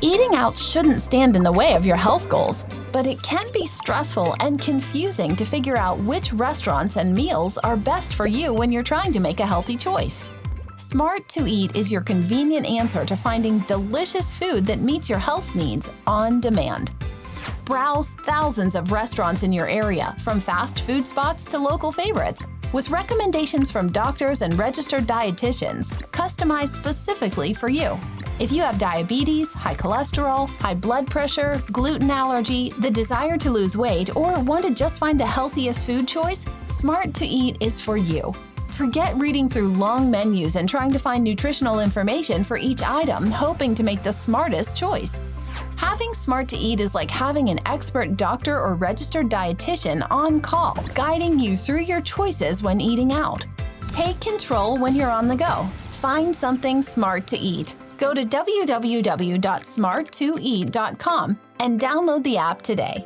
Eating out shouldn't stand in the way of your health goals, but it can be stressful and confusing to figure out which restaurants and meals are best for you when you're trying to make a healthy choice. Smart to Eat is your convenient answer to finding delicious food that meets your health needs on demand. Browse thousands of restaurants in your area, from fast food spots to local favorites, with recommendations from doctors and registered dietitians customized specifically for you. If you have diabetes, high cholesterol, high blood pressure, gluten allergy, the desire to lose weight, or want to just find the healthiest food choice, Smart to Eat is for you. Forget reading through long menus and trying to find nutritional information for each item, hoping to make the smartest choice. Having Smart to Eat is like having an expert doctor or registered dietitian on call, guiding you through your choices when eating out. Take control when you're on the go. Find something smart to eat. Go to www.smart2eat.com and download the app today.